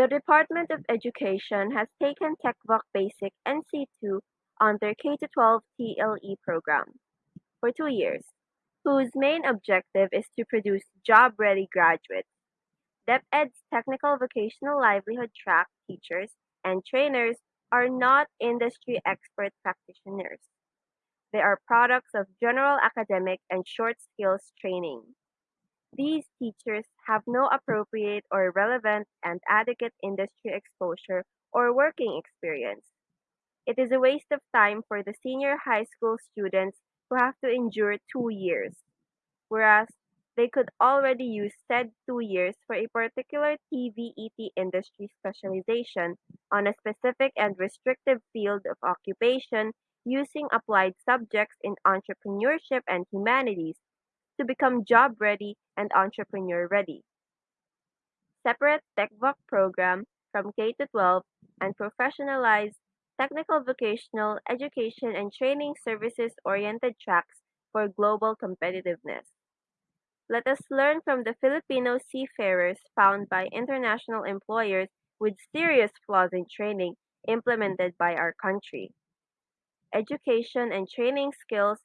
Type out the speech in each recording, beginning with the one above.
The Department of Education has taken TechVoc Basic NC2 on their K-12 TLE program for two years, whose main objective is to produce job-ready graduates. DepEd's technical vocational livelihood track teachers and trainers are not industry expert practitioners. They are products of general academic and short skills training. These teachers have no appropriate or relevant and adequate industry exposure or working experience. It is a waste of time for the senior high school students who have to endure two years, whereas they could already use said two years for a particular TVET industry specialization on a specific and restrictive field of occupation using applied subjects in entrepreneurship and humanities to become job-ready and entrepreneur-ready. Separate TechVoc program from K-12 and professionalized technical vocational education and training services-oriented tracks for global competitiveness. Let us learn from the Filipino seafarers found by international employers with serious flaws in training implemented by our country. Education and training skills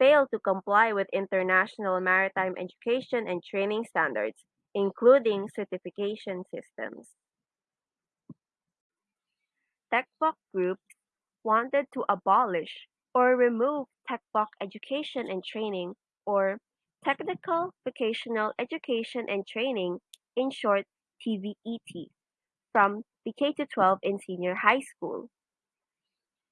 fail to comply with international maritime education and training standards, including certification systems. TechVoc groups wanted to abolish or remove TechVoc education and training or Technical Vocational Education and Training, in short TVET, from the K-12 in senior high school.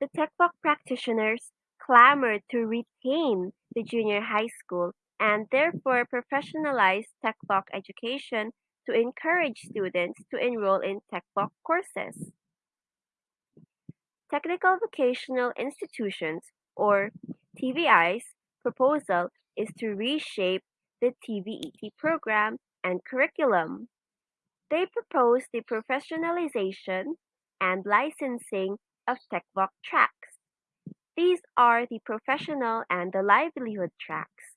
The TechVoc practitioners clamored to retain the junior high school and therefore professionalize TechVoc education to encourage students to enroll in TechVoc courses. Technical Vocational Institutions, or TVI's, proposal is to reshape the TVET program and curriculum. They propose the professionalization and licensing of TechVoc tracks. These are the professional and the livelihood tracks.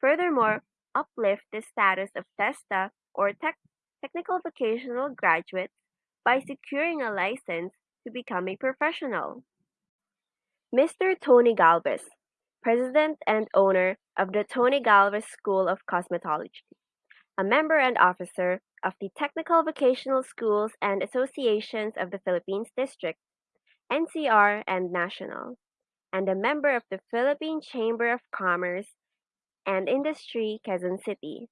Furthermore, uplift the status of TESDA or tech, technical vocational graduates by securing a license to become a professional. Mr. Tony Galvez, president and owner of the Tony Galvez School of Cosmetology, a member and officer of the Technical Vocational Schools and Associations of the Philippines District, NCR and National and a member of the Philippine Chamber of Commerce and Industry Quezon City,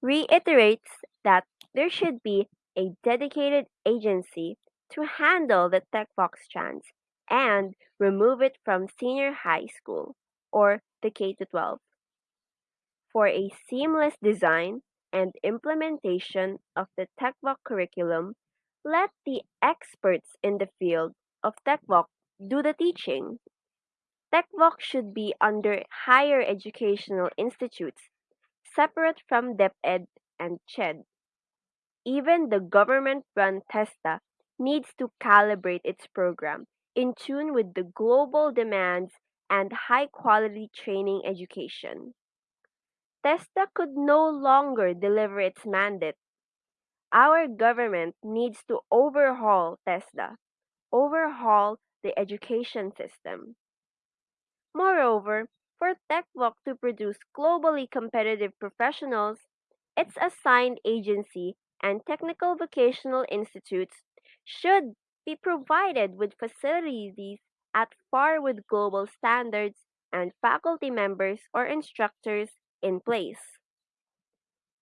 reiterates that there should be a dedicated agency to handle the TechVoc strands and remove it from senior high school or the K-12 for a seamless design and implementation of the TechVoc curriculum, let the experts in the field of TechVoc do the teaching. TechVoc should be under higher educational institutes, separate from DepEd and CHED. Even the government-run TESDA needs to calibrate its program in tune with the global demands and high-quality training education. TESDA could no longer deliver its mandate. Our government needs to overhaul TESDA, overhaul the education system. Moreover, for TechVoc to produce globally competitive professionals, its assigned agency and technical vocational institutes should be provided with facilities at par with global standards and faculty members or instructors in place.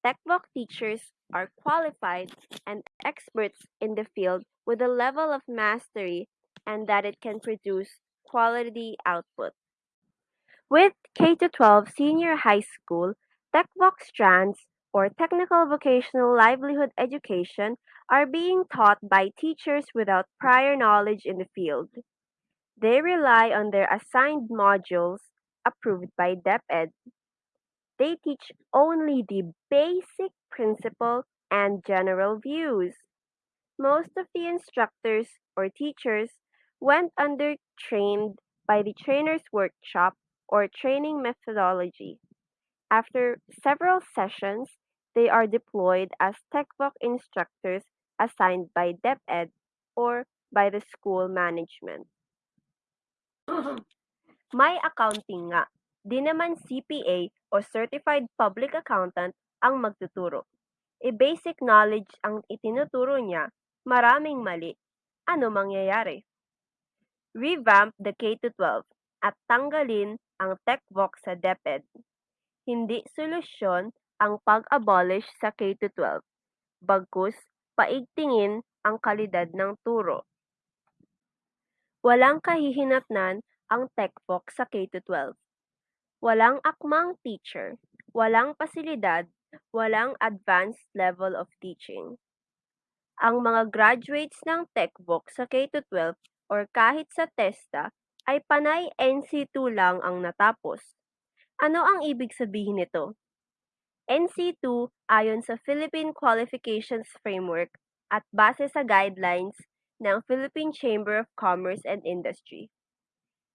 TechVoc teachers are qualified and experts in the field with a level of mastery and that it can produce quality output. With K-12 senior high school, TechVoc strands or technical vocational livelihood education are being taught by teachers without prior knowledge in the field. They rely on their assigned modules approved by DepEd. They teach only the basic principle and general views. Most of the instructors or teachers went under trained by the trainer's workshop or training methodology. After several sessions, they are deployed as TechVoc instructors assigned by DepEd or by the school management. May accounting nga, di naman CPA o Certified Public Accountant ang magtuturo. E basic knowledge ang itinuturo niya, maraming mali. Ano mangyayari? Revamp the K-12 at tanggalin ang TechVox sa DepEd. Hindi solusyon ang pag-abolish sa K-12, bagkus paigtingin ang kalidad ng turo. Walang kahihinatnan ang TechVox sa K-12. Walang akmang teacher, walang pasilidad, walang advanced level of teaching. Ang mga graduates ng TechVox sa K-12 or kahit sa TESTA ay panay NC2 lang ang natapos. Ano ang ibig sabihin nito? NC2 ayon sa Philippine Qualifications Framework at base sa guidelines ng Philippine Chamber of Commerce and Industry.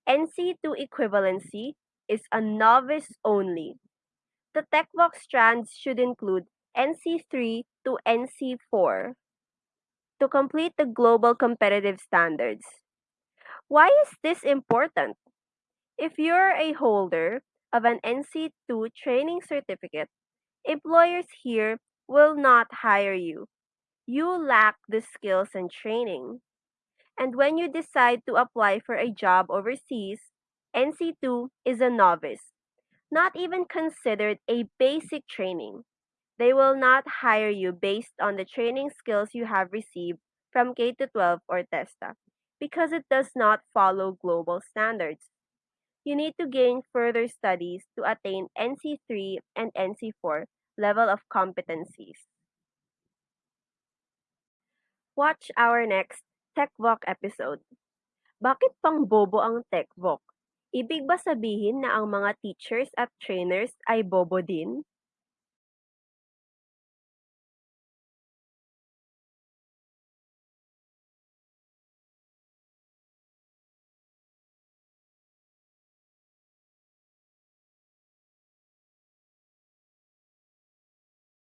NC2 equivalency is a novice only. The TechVox strands should include NC3 to NC4 to complete the global competitive standards. Why is this important? If you're a holder of an NC2 training certificate, employers here will not hire you. You lack the skills and training. And when you decide to apply for a job overseas, NC2 is a novice, not even considered a basic training. They will not hire you based on the training skills you have received from K 12 or TESDA because it does not follow global standards. You need to gain further studies to attain NC3 and NC4 level of competencies. Watch our next TechVoc episode. Bakit pang bobo ang TechVoc? Ibig ba sabihin na ang mga teachers at trainers ay bobo din?